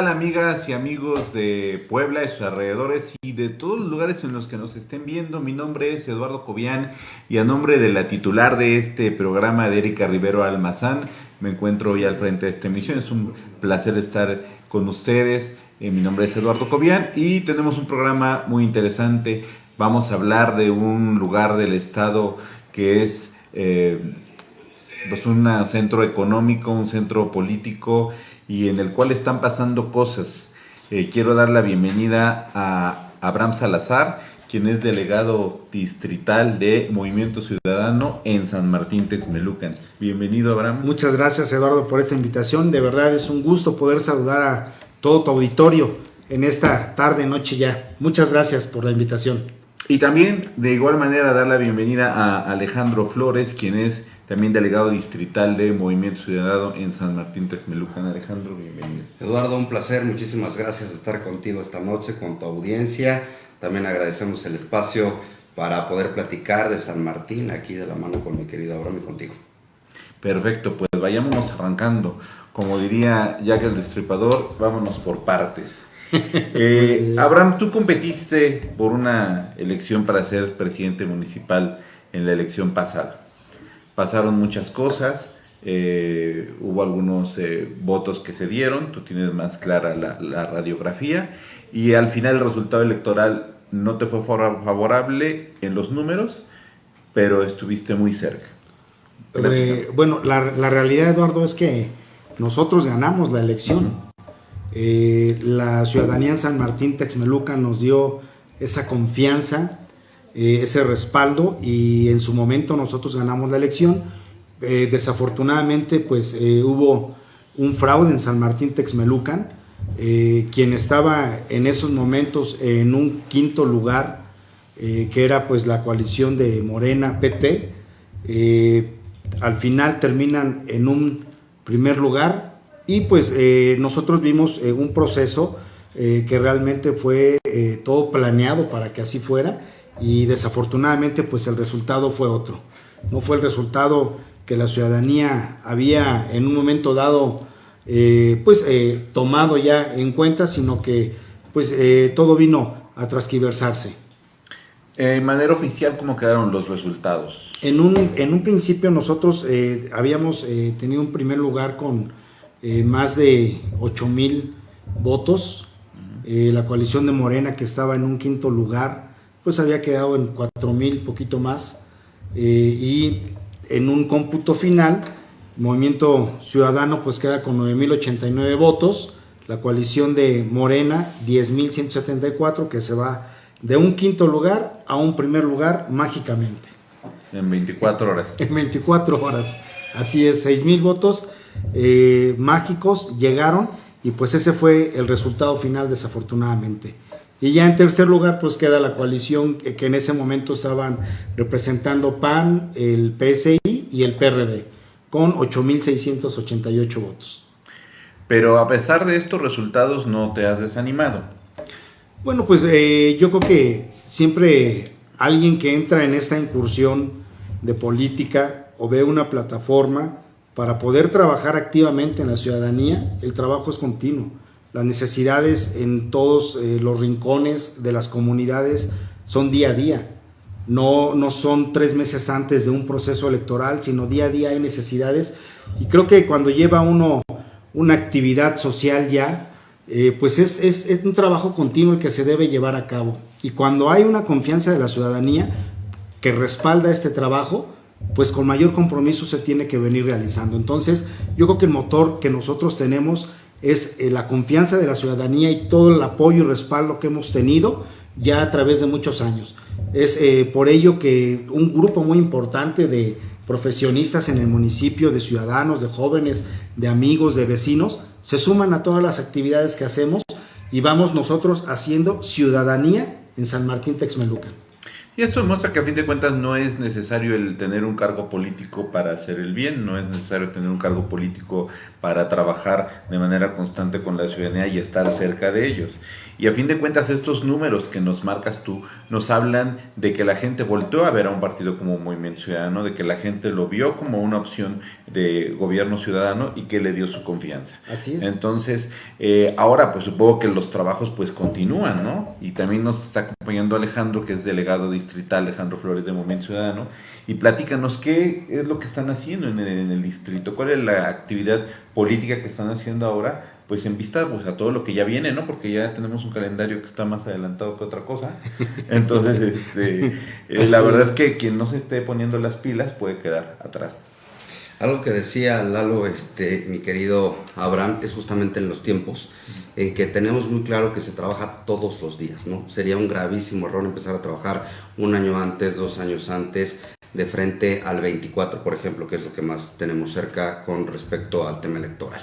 ¿Qué tal amigas y amigos de Puebla y sus alrededores y de todos los lugares en los que nos estén viendo? Mi nombre es Eduardo Cobian y a nombre de la titular de este programa de Erika Rivero Almazán, me encuentro hoy al frente de esta emisión. Es un placer estar con ustedes. Eh, mi nombre es Eduardo Cobian y tenemos un programa muy interesante. Vamos a hablar de un lugar del estado que es eh, pues un centro económico, un centro político y en el cual están pasando cosas. Eh, quiero dar la bienvenida a Abraham Salazar, quien es delegado distrital de Movimiento Ciudadano en San Martín Texmelucan. Bienvenido, Abraham. Muchas gracias, Eduardo, por esta invitación. De verdad es un gusto poder saludar a todo tu auditorio en esta tarde, noche ya. Muchas gracias por la invitación. Y también, de igual manera, dar la bienvenida a Alejandro Flores, quien es también delegado distrital de Movimiento Ciudadano en San Martín Texmelucan. Alejandro, bienvenido. Eduardo, un placer, muchísimas gracias estar contigo esta noche, con tu audiencia. También agradecemos el espacio para poder platicar de San Martín, aquí de la mano con mi querido Abraham y contigo. Perfecto, pues vayámonos arrancando. Como diría Jack el Destripador, vámonos por partes. Eh, Abraham, tú competiste por una elección para ser presidente municipal en la elección pasada pasaron muchas cosas, eh, hubo algunos eh, votos que se dieron, tú tienes más clara la, radiografía, y al final el resultado electoral no te fue favorable en los números, pero estuviste muy cerca. Eh, bueno, la, realidad, Eduardo, es que nosotros ganamos la elección. la ciudadanía en San Martín Texmeluca nos dio esa confianza eh, ese respaldo y en su momento nosotros ganamos la elección. Eh, desafortunadamente pues eh, hubo un fraude en San Martín Texmelucan, quien estaba en esos momentos en un quinto lugar, que era pues la coalición de Morena PT, al final terminan en un primer lugar y pues nosotros vimos un proceso que realmente fue todo planeado para que así fuera y desafortunadamente pues el resultado fue otro. No fue el resultado que la ciudadanía había en un momento dado eh, pues eh, tomado ya en cuenta, sino que pues eh, todo vino a transquiversarse. En manera oficial, ¿cómo quedaron los resultados? En un, en un principio nosotros habíamos tenido un primer lugar con más de 8 mil votos, la coalición de Morena que estaba en un quinto lugar, pues había quedado en 4.000, poquito más, eh, y en un cómputo final, Movimiento Ciudadano pues queda con 9.089 votos, la coalición de Morena 10.174, que se va de un quinto lugar a un primer lugar mágicamente. En 24 horas. En 24 horas, así es, 6.000 votos eh, mágicos llegaron y pues ese fue el resultado final desafortunadamente. Y ya en tercer lugar, pues queda la coalición que en ese momento estaban representando PAN, el PSI y el PRD, con 8.688 votos. Pero a pesar de estos resultados, no te has desanimado. Bueno, pues eh, yo creo que siempre alguien que entra en esta incursión de política o ve una plataforma para poder trabajar activamente en la ciudadanía, el trabajo es continuo las necesidades en todos eh, los rincones de las comunidades son día a día. No, no son tres meses antes de un proceso electoral, sino día a día hay necesidades. Y creo que cuando lleva uno una actividad social ya, eh, pues es, es, es, un trabajo continuo el que se debe llevar a cabo. Y cuando hay una confianza de la ciudadanía que respalda este trabajo, pues con mayor compromiso se tiene que venir realizando. Entonces, yo creo que el motor que nosotros tenemos es eh, la confianza de la ciudadanía y todo el apoyo y respaldo que hemos tenido ya a través de muchos años. Es eh, por ello que un grupo muy importante de profesionistas en el municipio, de ciudadanos, de jóvenes, de amigos, de vecinos, se suman a todas las actividades que hacemos y vamos nosotros haciendo ciudadanía en San Martín Texmelucan. Y esto demuestra que a fin de cuentas no es necesario el tener un cargo político para hacer el bien, no es necesario tener un cargo político para trabajar de manera constante con la ciudadanía y estar cerca de ellos. Y a fin de cuentas estos números que nos marcas tú nos hablan de que la gente volteó a ver a un partido como Movimiento Ciudadano, de que la gente lo vio como una opción de gobierno ciudadano y que le dio su confianza. Así es. Entonces, eh, ahora pues supongo que los trabajos pues continúan, ¿no? Y también nos está acompañando Alejandro, que es delegado distrital, Alejandro Flores de Movimiento Ciudadano, y platícanos qué es lo que están haciendo en el, en el distrito, cuál es la actividad política que están haciendo ahora pues en vista pues, a todo lo que ya viene, ¿no? Porque ya tenemos un calendario que está más adelantado que otra cosa. Entonces, este, eh, la verdad es que quien no se esté poniendo las pilas puede quedar atrás. Algo que decía Lalo, este, mi querido Abraham, es justamente en los tiempos en que tenemos muy claro que se trabaja todos los días, ¿no? Sería un gravísimo error empezar a trabajar un año antes, dos años antes, de frente al 24, por ejemplo, que es lo que más tenemos cerca con respecto al tema electoral.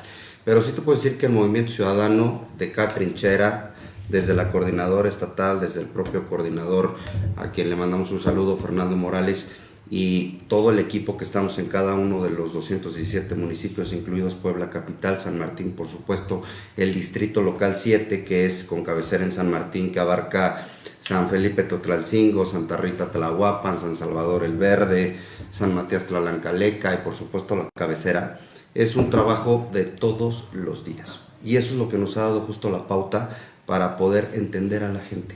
Pero sí te puedo decir que el movimiento ciudadano de cada trinchera, desde la coordinadora estatal, desde el propio coordinador, a quien le mandamos un saludo, Fernando Morales, y todo el equipo que estamos en cada uno de los 217 municipios, incluidos Puebla Capital, San Martín, por supuesto, el distrito local 7, que es con cabecera en San Martín, que abarca San Felipe Totlalcingo, Santa Rita Tlahuapan, San Salvador el Verde, San Matías Tlalancaleca y por supuesto la cabecera es un trabajo de todos los días. Y eso es lo que nos ha dado justo la pauta para poder entender a la gente,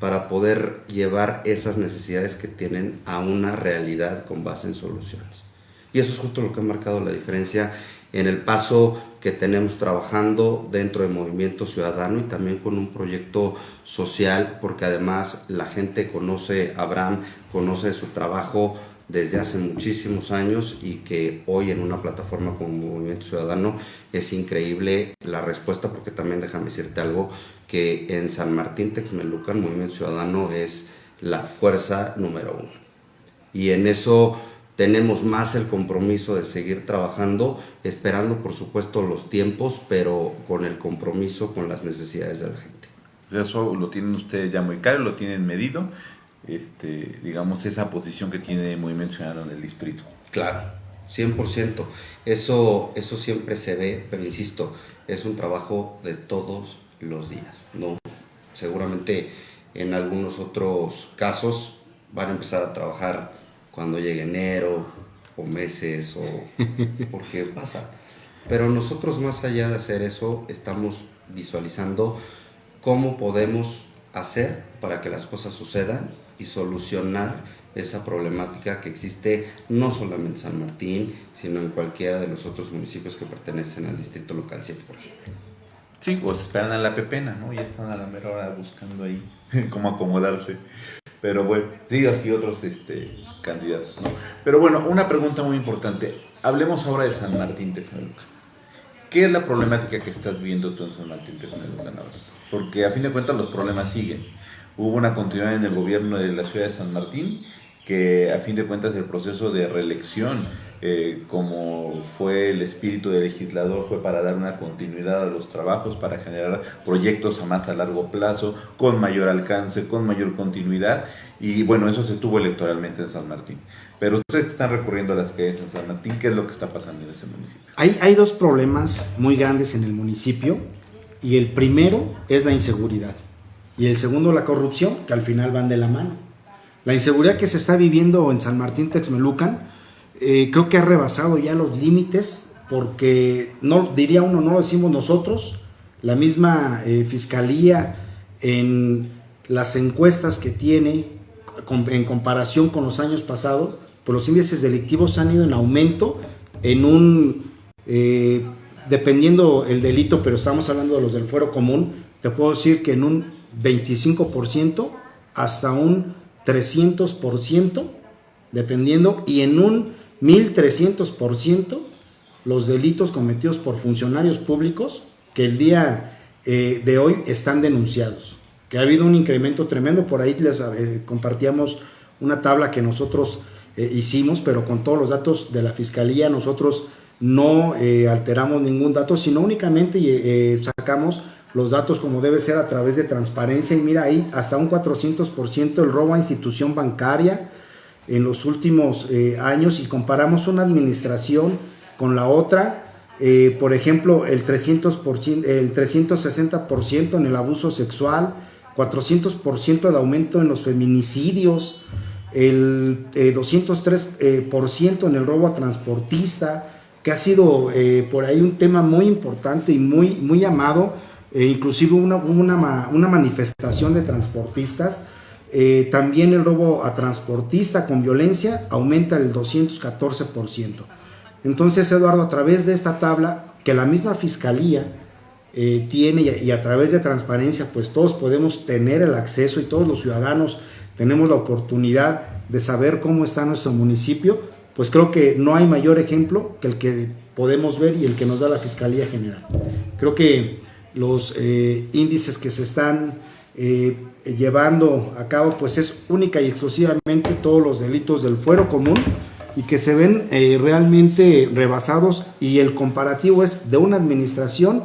para poder llevar esas necesidades que tienen a una realidad con base en soluciones. Y eso es justo lo que ha marcado la diferencia en el paso que tenemos trabajando dentro del movimiento ciudadano y también con un proyecto social, porque además la gente conoce a Abraham, conoce su trabajo, desde hace muchísimos años y que hoy en una plataforma como Movimiento Ciudadano es increíble la respuesta porque también déjame decirte algo que en San Martín Texmelucan Movimiento Ciudadano es la fuerza número uno. Y en eso tenemos más el compromiso de seguir trabajando esperando por supuesto los tiempos pero con el compromiso con las necesidades de la gente. Eso lo tienen ustedes ya muy claro, lo tienen medido este, digamos, esa posición que tiene Movimiento Ciudadano en el distrito. Claro, 100%. Eso, eso siempre se ve, pero insisto, es un trabajo de todos los días. ¿no? Seguramente en algunos otros casos van a empezar a trabajar cuando llegue enero o meses o porque pasa. Pero nosotros más allá de hacer eso, estamos visualizando cómo podemos hacer para que las cosas sucedan y solucionar esa problemática que existe no solamente en San Martín, sino en cualquiera de los otros municipios que pertenecen al distrito local 7, por ejemplo. Sí, pues esperan a la pepena, ¿no? Ya están a la mera hora buscando ahí cómo acomodarse. Pero bueno, sí, así otros este, candidatos, ¿no? Pero bueno, una pregunta muy importante. Hablemos ahora de San Martín Texmelucan. ¿Qué es la problemática que estás viendo tú en San Martín Texmelucan ahora? Porque a fin de cuentas los problemas siguen hubo una continuidad en el gobierno de la ciudad de San Martín, que a fin de cuentas el proceso de reelección, eh, como fue el espíritu del legislador, fue para dar una continuidad a los trabajos, para generar proyectos a más a largo plazo, con mayor alcance, con mayor continuidad, y bueno, eso se tuvo electoralmente en San Martín. Pero ustedes están recurriendo a las calles en San Martín, ¿qué es lo que está pasando en ese municipio? Hay, hay dos problemas muy grandes en el municipio, y el primero es la inseguridad y el segundo la corrupción, que al final van de la mano. La inseguridad que se está viviendo en San Martín Texmelucan eh, creo que ha rebasado ya los límites porque no diría uno, no lo decimos nosotros, la misma eh, fiscalía en las encuestas que tiene en comparación con los años pasados, pues los índices delictivos han ido en aumento en un, eh, dependiendo el delito, pero estamos hablando de los del fuero común, te puedo decir que en un 25% hasta un 300%, dependiendo, y en un 1300% los delitos cometidos por funcionarios públicos que el día eh, de hoy están denunciados. Que ha habido un incremento tremendo, por ahí les eh, compartíamos una tabla que nosotros eh, hicimos, pero con todos los datos de la Fiscalía nosotros no alteramos ningún dato, sino únicamente sacamos los datos como debe ser a través de transparencia. Y mira ahí hasta un 400% el robo a institución bancaria en los últimos eh, años. Y comparamos una administración con la otra, eh, por ejemplo el, 300%, el 360% en el abuso sexual, 400% de aumento en los feminicidios, el 203% eh, en el robo a transportista, que ha sido por ahí un tema muy importante y muy, muy amado eh, inclusive una, una, una, manifestación de transportistas. Eh, también el robo a transportista con violencia aumenta el 214%. Entonces, Eduardo, a través de esta tabla que la misma fiscalía eh, tiene y a, través de transparencia, pues todos podemos tener el acceso y todos los ciudadanos tenemos la oportunidad de saber cómo está nuestro municipio, pues creo que no hay mayor ejemplo que el que podemos ver y el que nos da la Fiscalía General. Creo que los eh, índices que se están eh, llevando a cabo, pues es única y exclusivamente todos los delitos del fuero común y que se ven eh, realmente rebasados y el comparativo es de una administración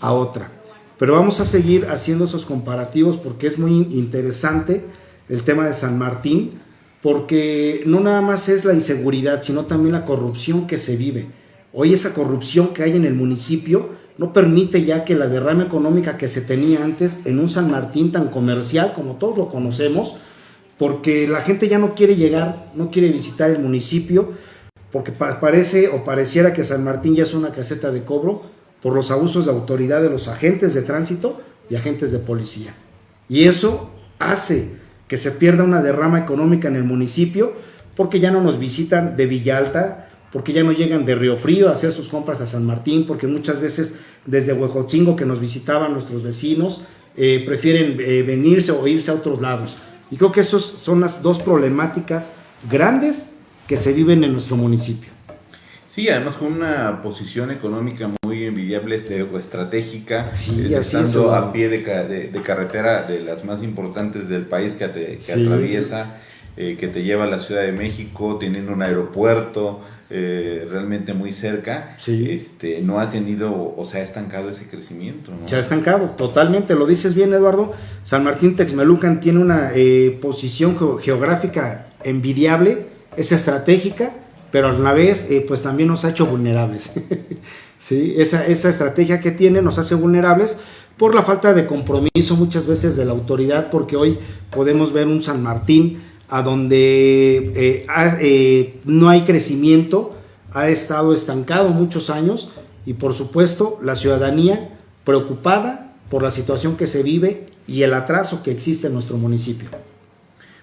a otra. Pero vamos a seguir haciendo esos comparativos porque es muy interesante el tema de San Martín, porque no nada más es la inseguridad, sino también la corrupción que se vive. Hoy esa corrupción que hay en el municipio no permite ya que la derrama económica que se tenía antes en un San Martín tan comercial como todos lo conocemos, porque la gente ya no quiere llegar, no quiere visitar el municipio, porque parece o pareciera que San Martín ya es una caseta de cobro por los abusos de autoridad de los agentes de tránsito y agentes de policía. Y eso hace que se pierda una derrama económica en el municipio porque ya no nos visitan de Villalta, porque ya no llegan de Río Frío a hacer sus compras a San Martín, porque muchas veces desde Huejotzingo que nos visitaban nuestros vecinos, eh, prefieren eh, venirse o irse a otros lados. Y creo que esas son las dos problemáticas grandes que se viven en nuestro municipio. Sí, además con una posición económica muy envidiable este, o estratégica, sí, eh, estando a pie de, carretera de las más importantes del país que, que atraviesa, que te lleva a la Ciudad de México, teniendo un aeropuerto, eh, realmente muy cerca, este, no ha tenido o se ha estancado ese crecimiento. Se ha estancado, totalmente, lo dices bien Eduardo. San Martín Texmelucan tiene una eh, posición geográfica envidiable, es estratégica, pero a la vez eh, pues también nos ha hecho vulnerables. ¿Sí? esa, esa estrategia que tiene nos hace vulnerables por la falta de compromiso muchas veces de la autoridad, porque hoy podemos ver un San Martín a donde eh, eh, no hay crecimiento, ha estado estancado muchos años y por supuesto la ciudadanía preocupada por la situación que se vive y el atraso que existe en nuestro municipio.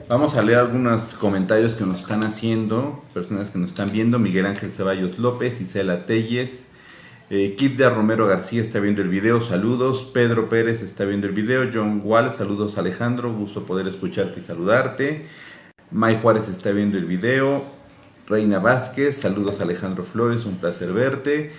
Vamos a leer algunos comentarios que nos están haciendo, personas que nos están viendo, Miguel Ángel Ceballos López, Isela Telles, eh, de Romero García está viendo el video, saludos, Pedro Pérez está viendo el video, John Wall, saludos Alejandro, gusto poder escucharte y saludarte. May Juárez está viendo el video. Reina Vázquez, saludos Alejandro Flores, un placer verte.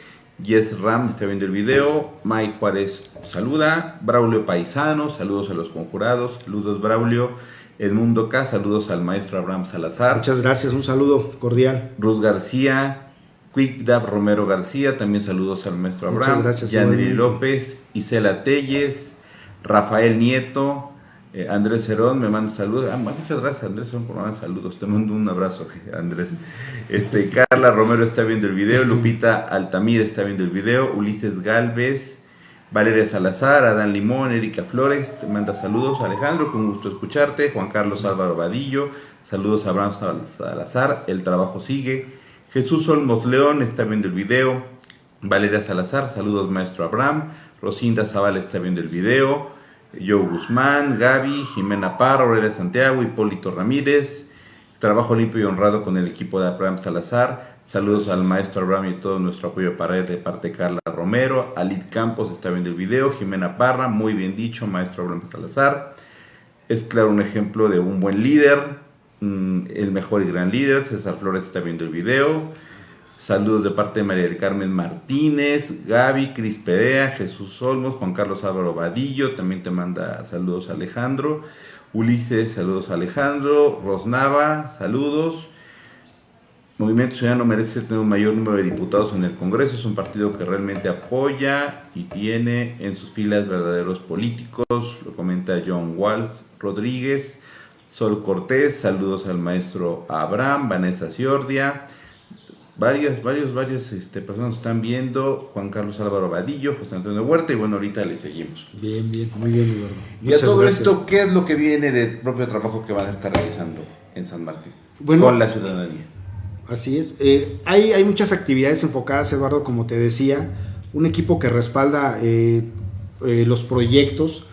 Yes Ram está viendo el video. May Juárez saluda. Braulio Paisano, saludos a los conjurados. Saludos Braulio. Edmundo K, saludos al maestro Abraham Salazar. Muchas gracias, un saludo cordial. Ruth García, Quick Dab Romero García, también saludos al maestro Abraham. Muchas gracias. Yanri López, Isela Telles, Rafael Nieto, eh, Andrés Cerón me manda saludos. Ah, muchas gracias, Andrés Cerón, por mandar saludos. Te mando un abrazo, Andrés. Este, Carla Romero está viendo el video. Lupita Altamir está viendo el video. Ulises Galvez. Valeria Salazar, Adán Limón, Erika Flores, te manda saludos. Alejandro, con gusto escucharte. Juan Carlos Álvaro Vadillo, saludos a Abraham Salazar. El trabajo sigue. Jesús Olmos León está viendo el video. Valeria Salazar, saludos, maestro Abraham. Rosinda Zavala está viendo el video. Joe Guzmán, Gaby, Jimena Parra, Aurelia Santiago, Hipólito Ramírez. Trabajo limpio y honrado con el equipo de Abraham Salazar. Saludos al maestro Abraham y todo nuestro apoyo para él de parte de Carla Romero. Alid Campos está viendo el video. Jimena Parra, muy bien dicho, maestro Abraham Salazar. Es claro un ejemplo de un buen líder, mm, el mejor y gran líder. César Flores está viendo el video. Saludos de parte de María del Carmen Martínez, Gaby, Cris Perea, Jesús Olmos, Juan Carlos Álvaro Vadillo, también te manda saludos Alejandro. Ulises, saludos Alejandro. Rosnava, saludos. Movimiento Ciudadano merece tener un mayor número de diputados en el Congreso. Es un partido que realmente apoya y tiene en sus filas verdaderos políticos. Lo comenta John Walsh Rodríguez. Sol Cortés, saludos al maestro Abraham, Vanessa Ciordia. Varios, varios, varios este, personas están viendo. Juan Carlos Álvaro Vadillo, José Antonio Huerta. Y bueno, ahorita le seguimos. Bien, bien, muy bien, Eduardo. Y a todo esto, ¿qué es lo que viene del propio trabajo que van a estar realizando en San Martín? Bueno, con la ciudadanía. Así es. Eh, hay, hay, muchas actividades enfocadas, Eduardo, como te decía, un equipo que respalda eh, eh, los proyectos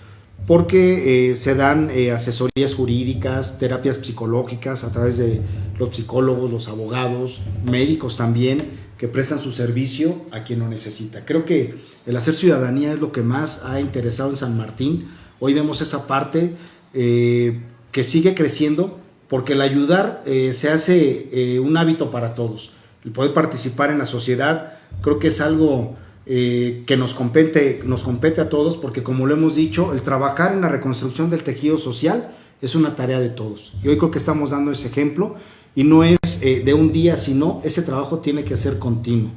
porque se dan asesorías jurídicas, terapias psicológicas a través de los psicólogos, los abogados, médicos también, que prestan su servicio a quien lo necesita. Creo que el hacer ciudadanía es lo que más ha interesado en San Martín. Hoy vemos esa parte que sigue creciendo porque el ayudar eh, se hace eh, un hábito para todos. El poder participar en la sociedad creo que es algo eh, que nos compete, nos compete a todos, porque como lo hemos dicho, el trabajar en la reconstrucción del tejido social es una tarea de todos. Y hoy creo que estamos dando ese ejemplo y no es de un día, sino ese trabajo tiene que ser continuo.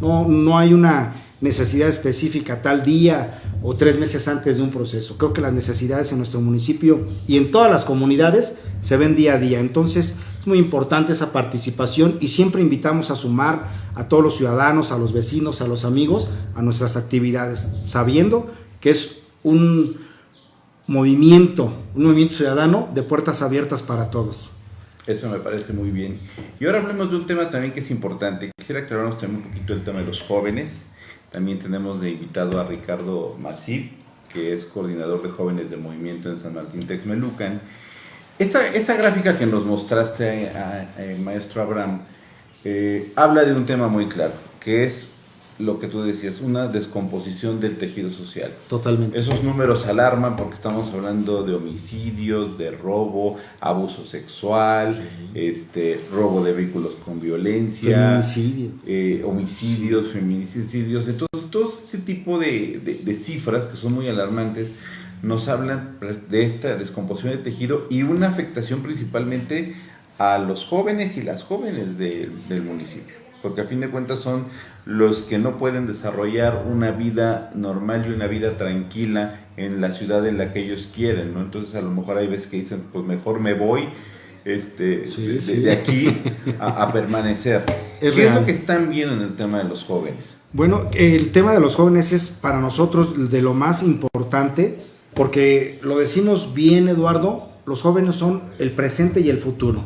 No, no hay una necesidad específica tal día o tres meses antes de un proceso. Creo que las necesidades en nuestro municipio y en todas las comunidades se ven día a día. Entonces es muy importante esa participación y siempre invitamos a sumar a todos los ciudadanos, a los vecinos, a los amigos a nuestras actividades, sabiendo que es un movimiento, un movimiento ciudadano de puertas abiertas para todos. Eso me parece muy bien. Y ahora hablemos de un tema también que es importante. Quisiera aclararnos también un poquito el tema de los jóvenes. También tenemos de invitado a Ricardo Masip, que es coordinador de jóvenes del movimiento en San Martín Texmelucan. Esa, esa gráfica que nos mostraste, a, maestro Abraham, eh, habla de un tema muy claro, que es lo que tú decías, una descomposición del tejido social. Totalmente. Esos números alarman porque estamos hablando de homicidios, de robo, abuso sexual, este, robo de vehículos con violencia, eh, homicidios, feminicidios. Entonces, todo este tipo de, de, cifras que son muy alarmantes nos hablan de esta descomposición del tejido y una afectación principalmente a los jóvenes y las jóvenes del municipio porque a fin de cuentas son los que no pueden desarrollar una vida normal y una vida tranquila en la ciudad en la que ellos quieren, ¿no? Entonces a lo mejor hay veces que dicen, pues mejor me voy este, de, aquí a, permanecer. ¿Qué es lo que están viendo en el tema de los jóvenes? Bueno, el tema de los jóvenes es para nosotros de lo más importante, porque lo decimos bien, Eduardo, los jóvenes son el presente y el futuro.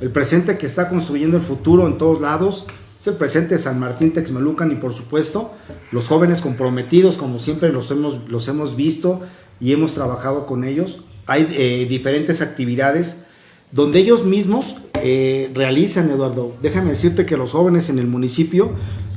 El presente que está construyendo el futuro en todos lados es el presente de San Martín Texmelucan y por supuesto los jóvenes comprometidos como siempre los hemos, los hemos visto y hemos trabajado con ellos. Hay eh, diferentes actividades donde ellos mismos eh, realizan, Eduardo. Déjame decirte que los jóvenes en el municipio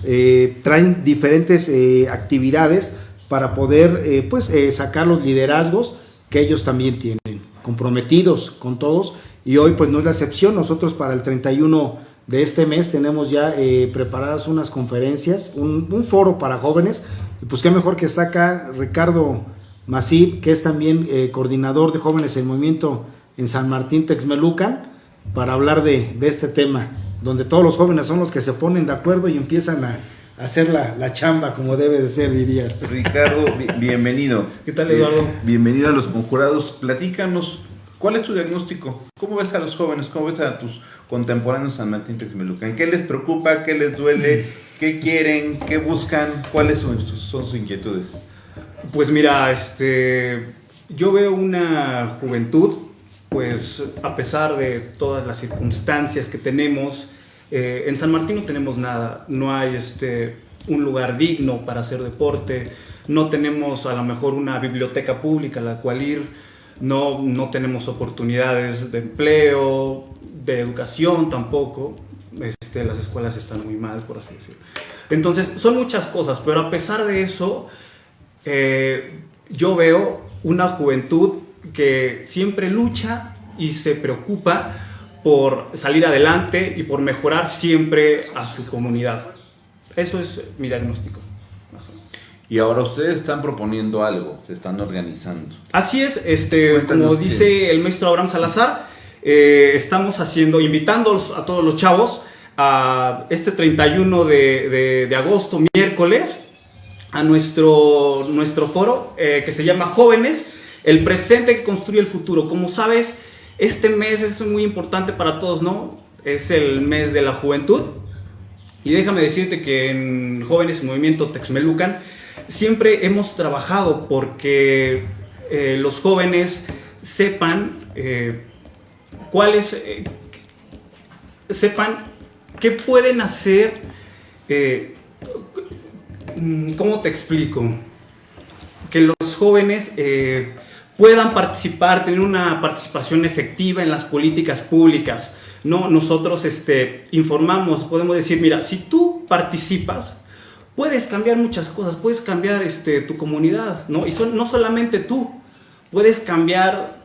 eh, traen diferentes actividades para poder pues, sacar los liderazgos que ellos también tienen, comprometidos con todos y hoy pues no es la excepción. Nosotros para el 31 de este mes tenemos ya eh, preparadas unas conferencias, un, foro para jóvenes. Y pues qué mejor que está acá Ricardo Masip, que es también eh, coordinador de jóvenes en movimiento en San Martín Texmelucan, para hablar de, este tema, donde todos los jóvenes son los que se ponen de acuerdo y empiezan a, hacer la, la, chamba como debe de ser, diría. Ricardo, bienvenido. ¿Qué tal, Eduardo? Bienvenido a los conjurados. Platícanos ¿Cuál es tu diagnóstico? ¿Cómo ves a los jóvenes? ¿Cómo ves a tus contemporáneos San Martín Texmelucan? ¿Qué les preocupa? ¿Qué les duele? ¿Qué quieren? ¿Qué buscan? ¿Cuáles son, sus inquietudes? Pues mira, este, yo veo una juventud, pues a pesar de todas las circunstancias que tenemos, eh, en San Martín no tenemos nada, no hay este, un lugar digno para hacer deporte, no tenemos a lo mejor una biblioteca pública a la cual ir, no, no tenemos oportunidades de empleo, de educación tampoco, este, las escuelas están muy mal, por así decirlo. Entonces, son muchas cosas, pero a pesar de eso, eh, yo veo una juventud que siempre lucha y se preocupa por salir adelante y por mejorar siempre a su comunidad. Eso es mi diagnóstico. Y ahora ustedes están proponiendo algo, se están organizando. Así es, este, como dice el maestro Abraham Salazar, eh, estamos haciendo, invitando a todos los chavos a este 31 de, de, agosto, miércoles, a nuestro, nuestro foro eh, que se llama Jóvenes, el presente que construye el futuro. Como sabes, este mes es muy importante para todos, ¿no? Es el mes de la juventud. Y déjame decirte que en Jóvenes en Movimiento Texmelucan siempre hemos trabajado porque eh, los jóvenes sepan eh, cuáles, eh, sepan qué pueden hacer, mm, ¿cómo te explico? Que los jóvenes puedan participar, tener una participación efectiva en las políticas públicas. No, nosotros este, informamos, podemos decir, mira, si tú participas, puedes cambiar muchas cosas, puedes cambiar este, tu comunidad, ¿no? Y son, no solamente tú, puedes cambiar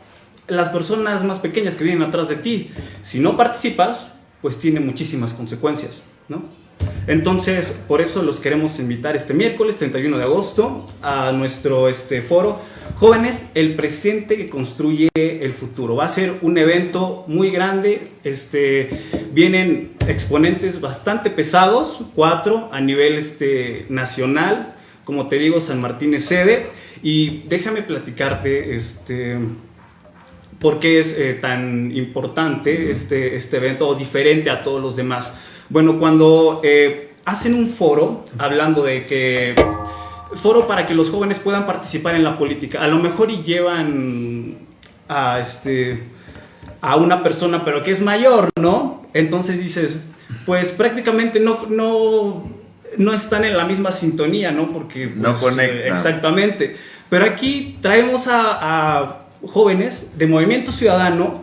las personas más pequeñas que vienen atrás de ti. Si no participas, pues tiene muchísimas consecuencias, ¿no? Entonces, por eso los queremos invitar este miércoles 31 de agosto a nuestro este, foro Jóvenes, el presente que construye el futuro. Va a ser un evento muy grande. Este, vienen exponentes bastante pesados, cuatro a nivel este, nacional. Como te digo, San Martín es sede. Y déjame platicarte este, por qué es eh, tan importante este, este evento o diferente a todos los demás. Bueno, cuando eh, hacen un foro hablando de que foro para que los jóvenes puedan participar en la política, a lo mejor y llevan a este a una persona pero que es mayor, ¿no? Entonces dices, pues prácticamente no no no están en la misma sintonía, ¿no? Porque no pues, conectan. Exactamente. Pero aquí traemos a, a jóvenes de Movimiento Ciudadano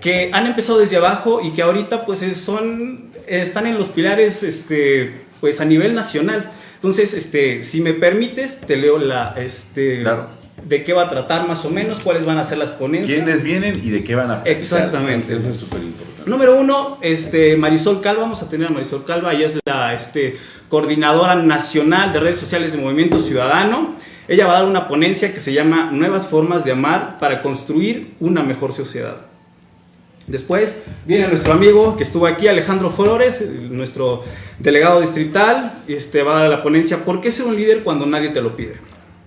que han empezado desde abajo y que ahorita pues son están en los pilares este, pues a nivel nacional. Entonces, este, si me permites, te leo la, este, de qué va a tratar más o menos, cuáles van a ser las ponencias. ¿Quiénes vienen y de qué van a? Exactamente. Eso es súper importante. Número uno, este, Marisol Calva, vamos a tener a Marisol Calva, ella es la este, coordinadora nacional de redes sociales de Movimiento Ciudadano. Ella va a dar una ponencia que se llama Nuevas formas de amar para construir una mejor sociedad. Después viene nuestro amigo que estuvo aquí, Alejandro Flores, nuestro delegado distrital, este, va a dar la ponencia ¿Por qué ser un líder cuando nadie te lo pide?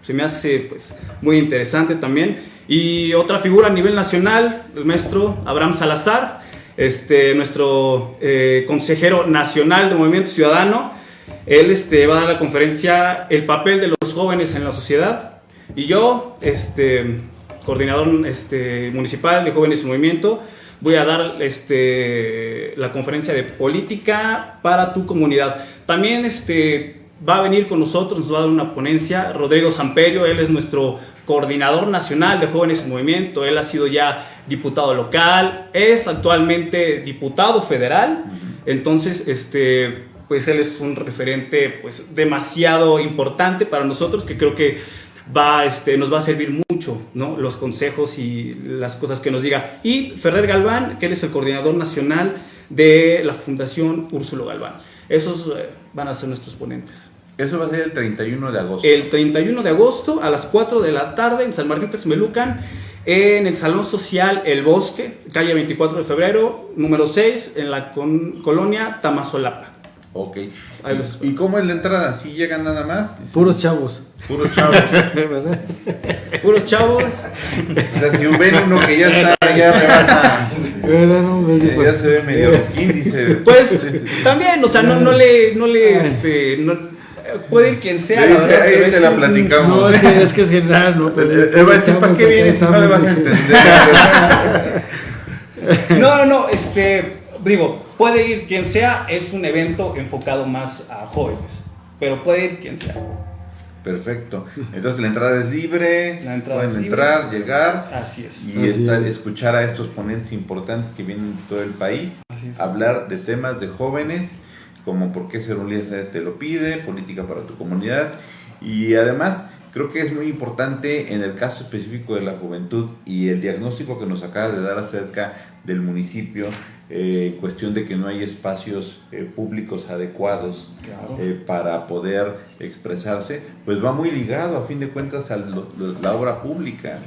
Se me hace pues, muy interesante también. Y otra figura a nivel nacional, el maestro Abraham Salazar, este, nuestro eh, consejero nacional de Movimiento Ciudadano. Él este, va a dar la conferencia El papel de los jóvenes en la sociedad. Y yo, este, coordinador este, municipal de Jóvenes en Movimiento, voy a dar este, la conferencia de política para tu comunidad. También este, va a venir con nosotros, nos va a dar una ponencia. Rodrigo Samperio, él es nuestro coordinador nacional de jóvenes en movimiento, él ha sido ya diputado local, es actualmente diputado federal, entonces este, pues él es un referente pues demasiado importante para nosotros que creo que va, este, nos va a servir mucho ¿no? los consejos y las cosas que nos diga. Y Ferrer Galván, que él es el coordinador nacional de la Fundación Úrsulo Galván. Esos eh, van a ser nuestros ponentes. Eso va a ser el 31 de agosto. El 31 de agosto a las 4 de la tarde en San Martín Texmelucan, en el Salón Social El Bosque, calle 24 de febrero, número 6, en la colonia Tamazolapa. Ok. ¿Y cómo es la entrada? ¿Sí llegan nada más? Puros chavos. Puros chavos. Puros chavos. O sea, si ven uno que ya está, ya rebasa. ya, ya se ve medio índice. Pues también, o sea, no, no le, no le, este, no, puede ir quien sea. Sí, verdad, ahí te la platicamos. No, es que es, que es general, ¿no? Pero va a decir, ¿para qué vienes si no le vas a entender? no, no, no, este, digo, puede ir quien sea, es un evento enfocado más a jóvenes, pero puede ir quien sea. Perfecto. Entonces la entrada es libre, la entrada pueden es entrar, llegar Así es. y Así estar, es. escuchar a estos ponentes importantes que vienen de todo el país, Así es. hablar de temas de jóvenes, como por qué ser un líder te lo pide, política para tu comunidad y además creo que es muy importante en el caso específico de la juventud y el diagnóstico que nos acaba de dar acerca del municipio, eh, en cuestión de que no hay espacios eh, públicos adecuados Claro. eh, para poder expresarse, pues va muy ligado a fin de cuentas a la obra pública,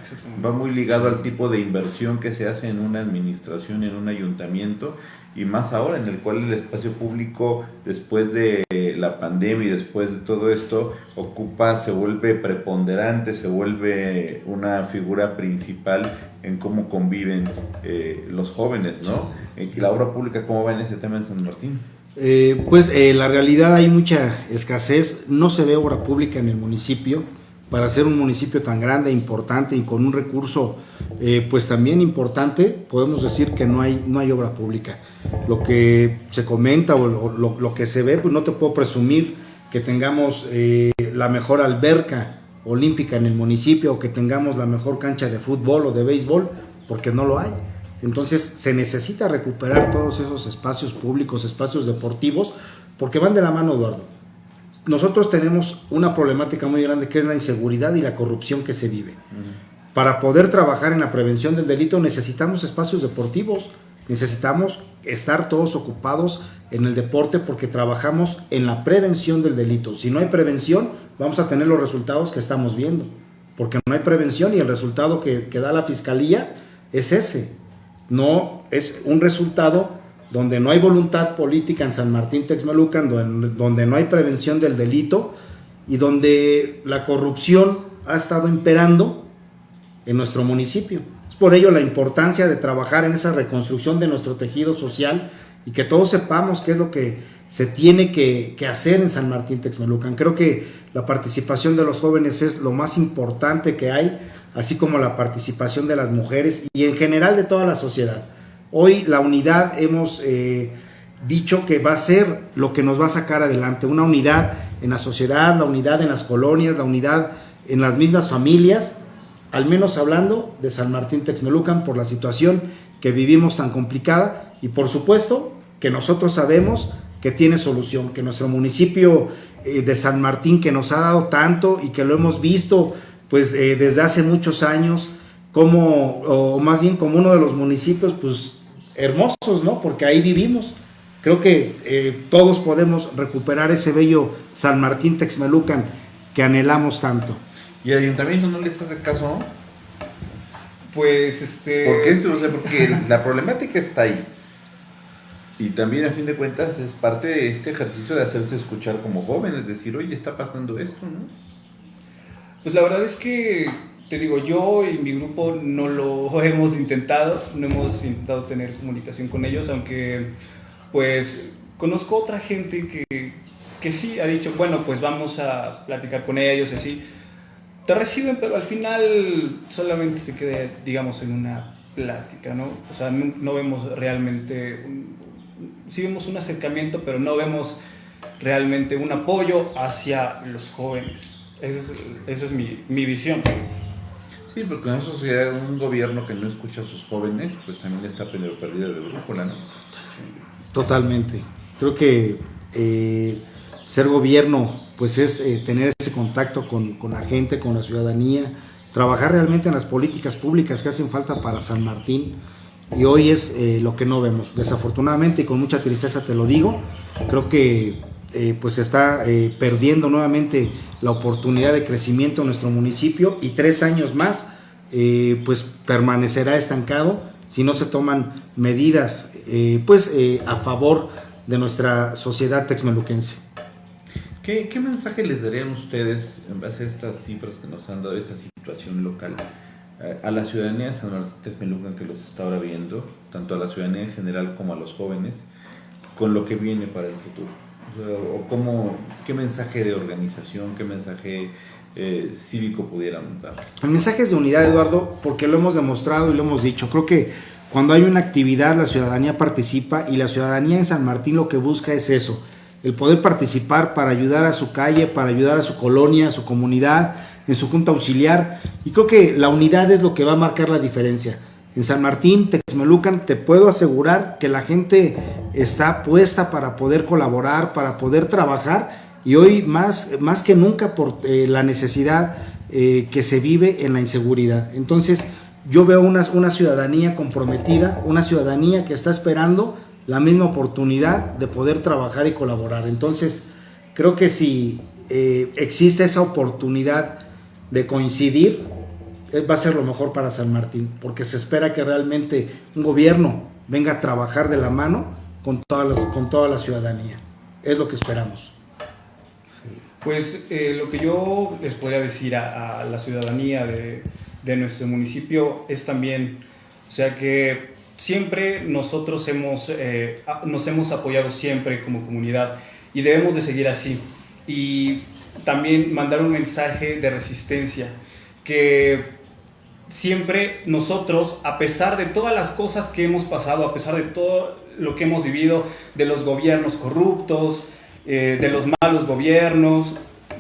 va muy ligado al tipo de inversión que se hace en una administración, en un ayuntamiento y más ahora en el cual el espacio público después de la pandemia y después de todo esto ocupa, se vuelve preponderante, se vuelve una figura principal en cómo conviven eh, los jóvenes, ¿no? La obra pública, ¿cómo va en ese tema en San Martín? Eh, pues eh, la realidad hay mucha escasez, no se ve obra pública en el municipio, para ser un municipio tan grande, importante y con un recurso eh, pues también importante, podemos decir que no hay, no hay obra pública. Lo que se comenta o lo, que se ve, pues no te puedo presumir que tengamos la mejor alberca olímpica en el municipio o que tengamos la mejor cancha de fútbol o de béisbol, porque no lo hay. Entonces se necesita recuperar todos esos espacios públicos, espacios deportivos, porque van de la mano, Eduardo. Nosotros tenemos una problemática muy grande que es la inseguridad y la corrupción que se vive. Para poder trabajar en la prevención del delito necesitamos espacios deportivos, necesitamos estar todos ocupados en el deporte porque trabajamos en la prevención del delito. Si no hay prevención, vamos a tener los resultados que estamos viendo, porque no hay prevención y el resultado que, da la fiscalía es ese no es un resultado donde no hay voluntad política en San Martín Texmelucan, donde, no hay prevención del delito y donde la corrupción ha estado imperando en nuestro municipio. Es por ello la importancia de trabajar en esa reconstrucción de nuestro tejido social y que todos sepamos qué es lo que se tiene que, que, hacer en San Martín Texmelucan. Creo que la participación de los jóvenes es lo más importante que hay así como la participación de las mujeres y en general de toda la sociedad. Hoy la unidad hemos eh, dicho que va a ser lo que nos va a sacar adelante, una unidad en la sociedad, la unidad en las colonias, la unidad en las mismas familias, al menos hablando de San Martín Texmelucan por la situación que vivimos tan complicada y por supuesto que nosotros sabemos que tiene solución, que nuestro municipio eh, de San Martín que nos ha dado tanto y que lo hemos visto pues eh, desde hace muchos años como, o más bien como uno de los municipios, pues hermosos, ¿no? Porque ahí vivimos. Creo que eh, todos podemos recuperar ese bello San Martín Texmelucan que anhelamos tanto. ¿Y al ayuntamiento no les hace caso? Pues este. ¿Por qué? O sea, porque la problemática está ahí. Y también a fin de cuentas es parte de este ejercicio de hacerse escuchar como jóvenes, decir, oye, está pasando esto, ¿no? Pues la verdad es que, te digo, yo y mi grupo no lo hemos intentado, no hemos intentado tener comunicación con ellos, aunque pues conozco otra gente que, que sí ha dicho, bueno, pues vamos a platicar con ellos y así. Te reciben, pero al final solamente se queda, digamos, en una plática, ¿no? O sea, no, vemos realmente, sí vemos un acercamiento, pero no vemos realmente un apoyo hacia los jóvenes. Esa es, mi, mi, visión. Sí, porque una sociedad, un gobierno que no escucha a sus jóvenes, pues también está perdido de brújula, ¿no? Totalmente. Creo que eh, ser gobierno, pues es eh, tener ese contacto con, la gente, con la ciudadanía, trabajar realmente en las políticas públicas que hacen falta para San Martín. Y hoy es eh, lo que no vemos. Desafortunadamente y con mucha tristeza te lo digo, creo que pues se está perdiendo nuevamente la oportunidad de crecimiento en nuestro municipio y tres años más eh, pues permanecerá estancado si no se toman medidas eh, pues eh, a favor de nuestra sociedad texmeluquense. ¿Qué, ¿Qué, mensaje les darían ustedes en base a estas cifras que nos han dado, esta situación local, a la ciudadanía de San Martín Texmelucan que los está ahora viendo, tanto a la ciudadanía en general como a los jóvenes, con lo que viene para el futuro? O cómo, qué mensaje de organización, qué mensaje eh, cívico pudiéramos dar. El mensaje es de unidad, Eduardo, porque lo hemos demostrado y lo hemos dicho. Creo que cuando hay una actividad la ciudadanía participa y la ciudadanía en San Martín lo que busca es eso, el poder participar para ayudar a su calle, para ayudar a su colonia, a su comunidad, en su junta auxiliar. Y creo que la unidad es lo que va a marcar la diferencia. En San Martín, Texmelucan, te puedo asegurar que la gente está puesta para poder colaborar, para poder trabajar y hoy más, más que nunca por eh, la necesidad eh, que se vive en la inseguridad. Entonces yo veo una, una ciudadanía comprometida, una ciudadanía que está esperando la misma oportunidad de poder trabajar y colaborar. Entonces creo que si eh, existe esa oportunidad de coincidir, va a ser lo mejor para San Martín, porque se espera que realmente un gobierno venga a trabajar de la mano con toda, con toda la ciudadanía. Es lo que esperamos. Pues eh, lo que yo les podría decir a, la ciudadanía de, de, nuestro municipio es también, o sea que siempre nosotros hemos, eh, nos hemos apoyado siempre como comunidad y debemos de seguir así. Y también mandar un mensaje de resistencia, que siempre nosotros, a pesar de todas las cosas que hemos pasado, a pesar de todo lo que hemos vivido, de los gobiernos corruptos, eh, de los malos gobiernos,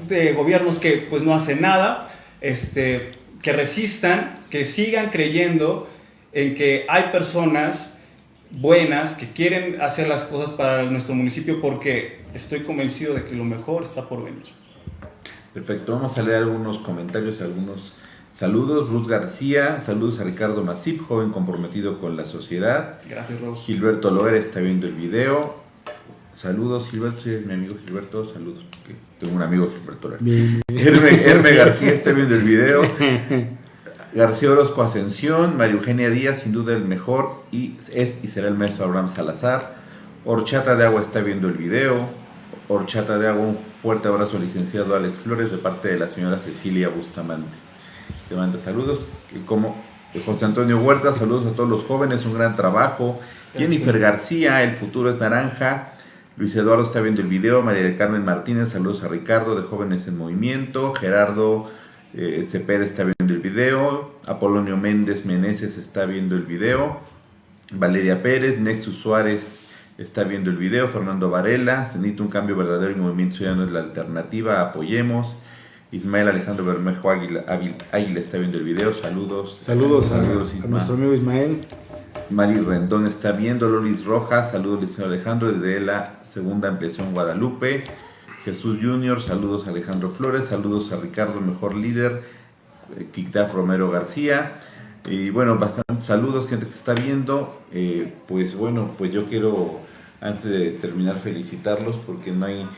de gobiernos que pues no hacen nada, este, que resistan, que sigan creyendo en que hay personas buenas que quieren hacer las cosas para nuestro municipio porque estoy convencido de que lo mejor está por venir. Perfecto, vamos a leer algunos comentarios, algunos saludos. Ruth García, saludos a Ricardo Masip, joven comprometido con la sociedad. Gracias, Ros. Gilberto Loera está viendo el video. Saludos, Gilberto, sí, mi amigo Gilberto, saludos. Tengo un amigo Gilberto. Herme, García está viendo el video. García Orozco Ascensión, María Eugenia Díaz, sin duda el mejor, y es y será el maestro Abraham Salazar. Horchata de Agua está viendo el video. Horchata de Agua, un fuerte abrazo licenciado Alex Flores de parte de la señora Cecilia Bustamante. Te manda saludos. Como José Antonio Huerta, saludos a todos los jóvenes, un gran trabajo. Jennifer García, el futuro es naranja. Luis Eduardo está viendo el video, María del Carmen Martínez, saludos a Ricardo de Jóvenes en Movimiento, Gerardo eh, Cepeda está viendo el video, Apolonio Méndez Meneses está viendo el video, Valeria Pérez, Nexus Suárez está viendo el video, Fernando Varela, se necesita un cambio verdadero y Movimiento Ciudadano es la alternativa, apoyemos. Ismael Alejandro Bermejo Águila, Águila, está viendo el video, saludos. Saludos, saludos a, a nuestro amigo Ismael. Mari Rendón está viendo, Loris Rojas, saludos Liceo Alejandro desde la segunda ampliación Guadalupe. Jesús Junior, saludos a Alejandro Flores, saludos a Ricardo, mejor líder, eh, Romero García. Y bueno, bastantes saludos, gente que está viendo. Eh, pues bueno, pues yo quiero, antes de terminar, felicitarlos porque no hay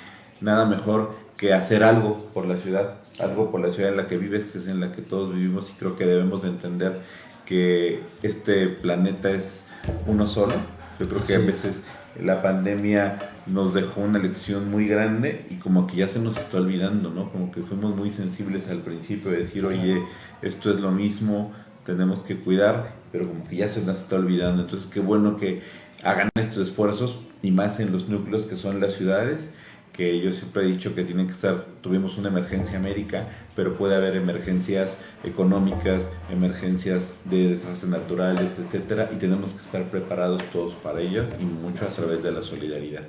nada mejor que hacer algo por la ciudad, algo por la ciudad en la que vives, que es en la que todos vivimos y creo que debemos de entender que este planeta es uno solo. Yo creo que a veces la pandemia nos dejó una lección muy grande y como que ya se nos está olvidando, ¿no? Como que fuimos muy sensibles al principio de decir, oye, esto es lo mismo, tenemos que cuidar, pero como que ya se nos está olvidando. Entonces, qué bueno que hagan estos esfuerzos y más en los núcleos que son las ciudades que yo siempre he dicho que tienen que estar, tuvimos una emergencia médica, pero puede haber emergencias económicas, emergencias de desastres naturales, etcétera, y tenemos que estar preparados todos para ello y mucho a través de la solidaridad.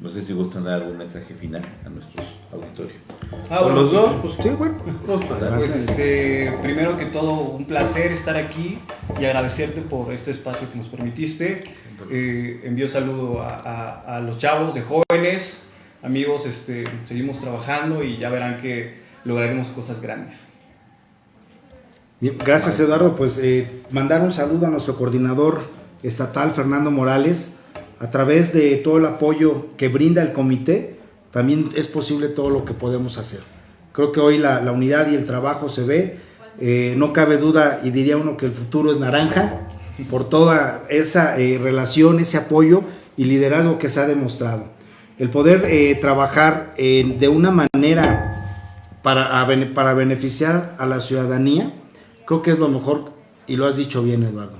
No sé si gustan dar algún mensaje final a nuestros auditorios. Ah, bueno, los dos? Pues, sí, bueno. Pues este, primero que todo, un placer estar aquí y agradecerte por este espacio que nos permitiste. Eh, envío saludo a, a, a los chavos de jóvenes, amigos, este, seguimos trabajando y ya verán que lograremos cosas grandes. gracias Eduardo, pues eh, mandar un saludo a nuestro coordinador estatal Fernando Morales, a través de todo el apoyo que brinda el comité, también es posible todo lo que podemos hacer. Creo que hoy la, unidad y el trabajo se ve, eh, no cabe duda y diría uno que el futuro es naranja. Por toda esa eh, relación, ese apoyo y liderazgo que se ha demostrado el poder eh, trabajar de una manera para, para beneficiar a la ciudadanía, creo que es lo mejor y lo has dicho bien, Eduardo.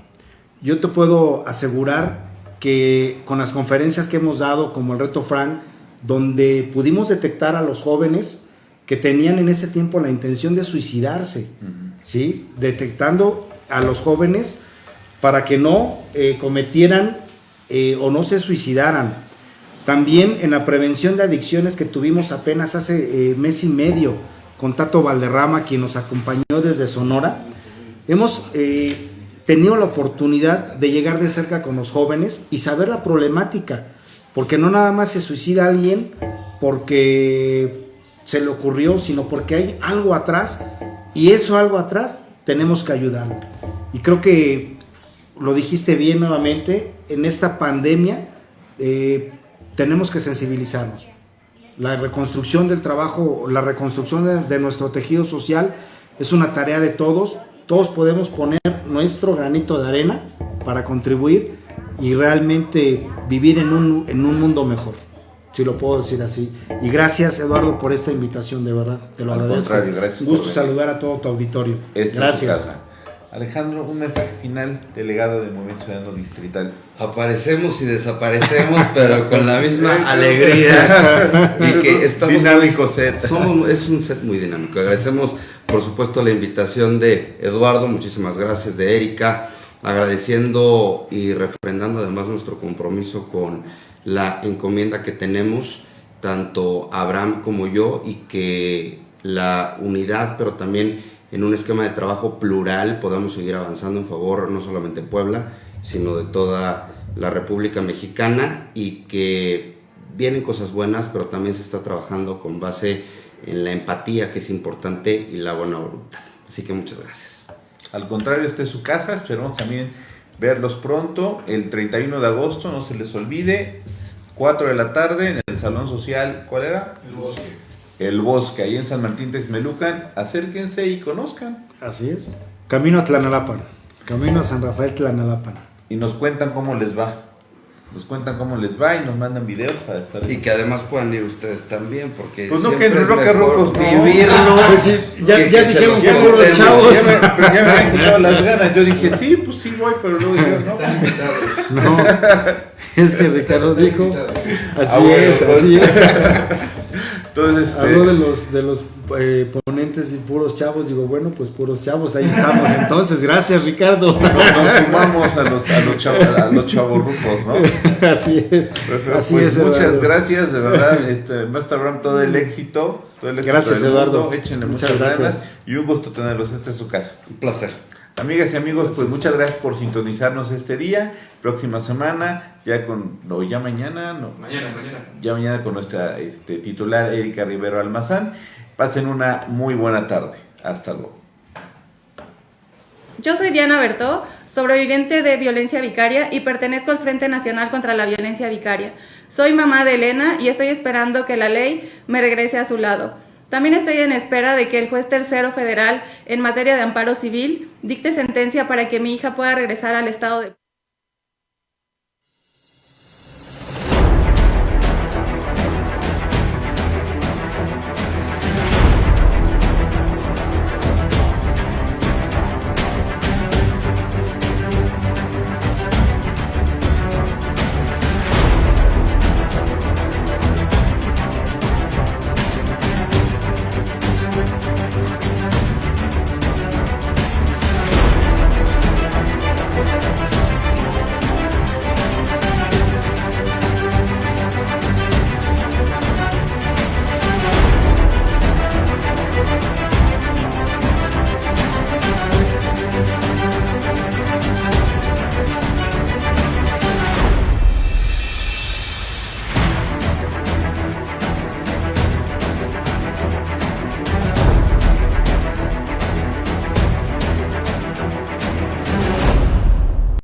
Yo te puedo asegurar que con las conferencias que hemos dado, como el reto Frank, donde pudimos detectar a los jóvenes que tenían en ese tiempo la intención de suicidarse, ¿sí? detectando a los jóvenes para que no eh, cometieran eh, o no se suicidaran también en la prevención de adicciones que tuvimos apenas hace eh, mes y medio con Tato Valderrama, quien nos acompañó desde Sonora, hemos eh, tenido la oportunidad de llegar de cerca con los jóvenes y saber la problemática, porque no nada más se suicida alguien porque se le ocurrió, sino porque hay algo atrás y eso algo atrás tenemos que ayudarlo. Y creo que lo dijiste bien nuevamente, en esta pandemia eh, tenemos que sensibilizarnos. La reconstrucción del trabajo, la reconstrucción de, de nuestro tejido social es una tarea de todos. Todos podemos poner nuestro granito de arena para contribuir y realmente vivir en un, en un mundo mejor si lo puedo decir así. Y gracias, Eduardo, por esta invitación, de verdad. Te lo Al agradezco. contrario, gracias Un gusto saludar a todo tu auditorio. Esta es tu gracias. Alejandro, un mensaje final, delegado del Movimiento Ciudadano Distrital. Aparecemos y desaparecemos, pero con la misma alegría. y que estamos Dinámico muy- set. somos- es un set muy dinámico. Agradecemos, por supuesto, la invitación de Eduardo. Muchísimas gracias, de Erika. Agradeciendo y refrendando además nuestro compromiso con la encomienda que tenemos, tanto Abraham como yo, y que la unidad, pero también en un esquema de trabajo plural podamos seguir avanzando en favor no solamente de Puebla, sino de toda la República Mexicana y que vienen cosas buenas, pero también se está trabajando con base en la empatía que es importante y la buena voluntad. Así que muchas gracias. Al contrario, esta es su casa. Esperamos también verlos pronto. El 31 de agosto, no se les olvide. 4 de la tarde en el Salón Social. ¿Cuál era? El bosque. El Bosque, ahí en San Martín Texmelucan. Acérquense y conozcan. Así es. Camino a Tlanalapan. Camino a San Rafael Tlanalapan. Y nos cuentan cómo les va. Nos cuentan cómo les va y nos mandan videos para estar. Y que además puedan ir ustedes también, porque Pues no, siempre que es no, no. vivirlo. Pues sí, ya- que- ya que dijeron los que puros chavos. Ya me, pero ya me habían quitado las ganas. Yo dije, sí, pues sí voy, pero luego dije, no. Están invitados. No, es que Ricardo dijo. Así Ah, bueno, es, así es. Entonces, este, Habló de los, de los eh, ponentes y puros chavos. Digo, bueno, pues puros chavos, ahí estamos. Entonces, gracias, Ricardo. nos, nos sumamos a los, a los, chavos, a los chavorrucos, ¿no? Así es. Pero, Así pues, es, muchas Eduardo. gracias, de verdad. Este, Master Ram, todo el éxito. Todo el éxito Gracias, Eduardo. mundo. Échenle Muchas muchas, gracias. ganas y un gusto tenerlos. Esta es su casa. Un placer. Amigas y amigos, pues muchas gracias por sintonizarnos este día. Próxima semana, ya con, no, ya mañana, no, Mañana, mañana. ya mañana con nuestra este, titular Erika Rivero Almazán. Pasen una muy buena tarde. Hasta luego. Yo soy Diana Bertó, sobreviviente de violencia vicaria y pertenezco al Frente Nacional contra la Violencia Vicaria. Soy mamá de Elena y estoy esperando que la ley me regrese a su lado. También estoy en espera de que el juez tercero federal en materia de amparo civil dicte sentencia para que mi hija pueda regresar al estado de...